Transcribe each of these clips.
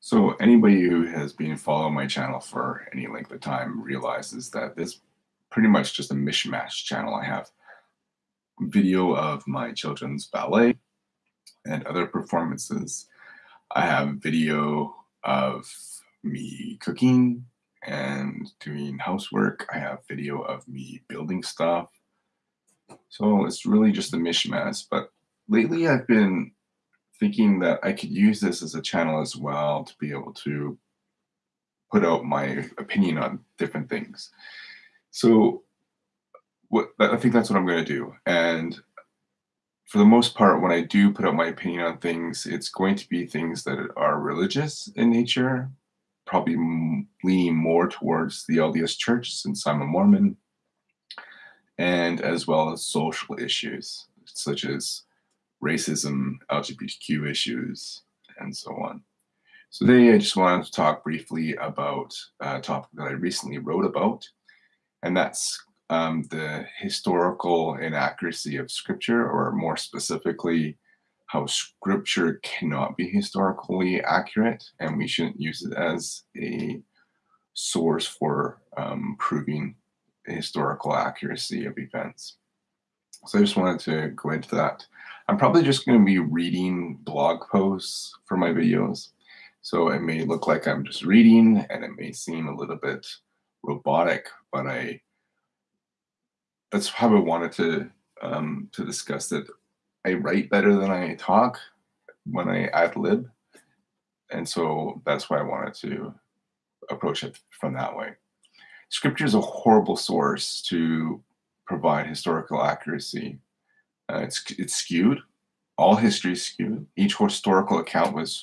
So anybody who has been following my channel for any length of time realizes that this pretty much just a mishmash channel. I have video of my children's ballet and other performances. I have video of me cooking and doing housework. I have video of me building stuff. So it's really just a mishmash. But lately I've been thinking that I could use this as a channel as well to be able to put out my opinion on different things. So what I think that's what I'm going to do. And for the most part, when I do put out my opinion on things, it's going to be things that are religious in nature, probably leaning more towards the LDS Church since I'm a Mormon, and as well as social issues such as racism, LGBTQ issues, and so on. So today I just wanted to talk briefly about a topic that I recently wrote about, and that's um, the historical inaccuracy of scripture, or more specifically, how scripture cannot be historically accurate, and we shouldn't use it as a source for um, proving historical accuracy of events. So I just wanted to go into that. I'm probably just going to be reading blog posts for my videos. So it may look like I'm just reading and it may seem a little bit robotic, but I that's how I wanted to um, to discuss it. I write better than I talk when I ad lib. And so that's why I wanted to approach it from that way. Scripture is a horrible source to provide historical accuracy. Uh, it's, it's skewed. All history is skewed. Each historical account was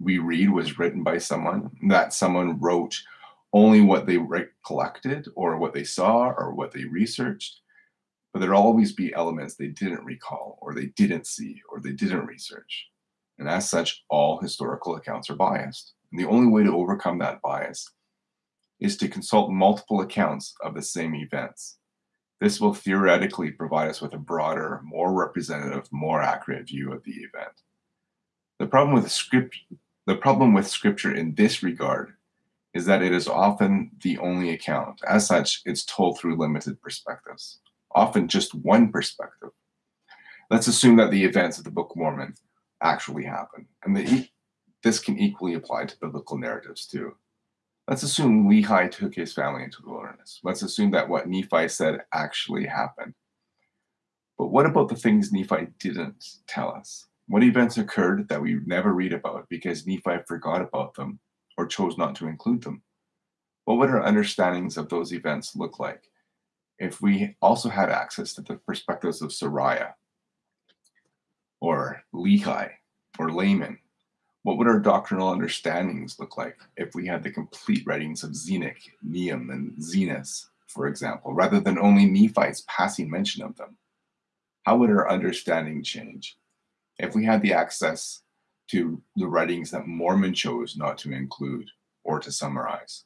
we read was written by someone. That someone wrote only what they collected or what they saw or what they researched. But there'd always be elements they didn't recall or they didn't see or they didn't research. And as such, all historical accounts are biased. And the only way to overcome that bias is to consult multiple accounts of the same events. This will theoretically provide us with a broader, more representative, more accurate view of the event. The problem with script, the problem with scripture in this regard is that it is often the only account. As such, it's told through limited perspectives, often just one perspective. Let's assume that the events of the Book of Mormon actually happened, and the, this can equally apply to biblical narratives too. Let's assume Lehi took his family into the wilderness. Let's assume that what Nephi said actually happened. But what about the things Nephi didn't tell us? What events occurred that we never read about because Nephi forgot about them or chose not to include them? What would our understandings of those events look like if we also had access to the perspectives of Sariah or Lehi or Laman what would our doctrinal understandings look like if we had the complete writings of Zenock, Neum, and Zenos, for example, rather than only Nephi's passing mention of them? How would our understanding change if we had the access to the writings that Mormon chose not to include or to summarize?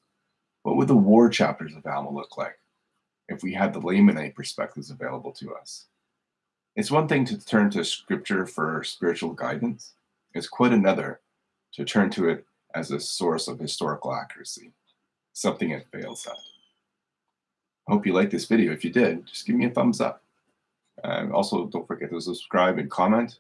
What would the war chapters of Alma look like if we had the Lamanite perspectives available to us? It's one thing to turn to scripture for spiritual guidance. It's quite another to turn to it as a source of historical accuracy, something it fails at. I hope you liked this video. If you did, just give me a thumbs up. And also, don't forget to subscribe and comment.